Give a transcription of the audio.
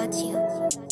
got you.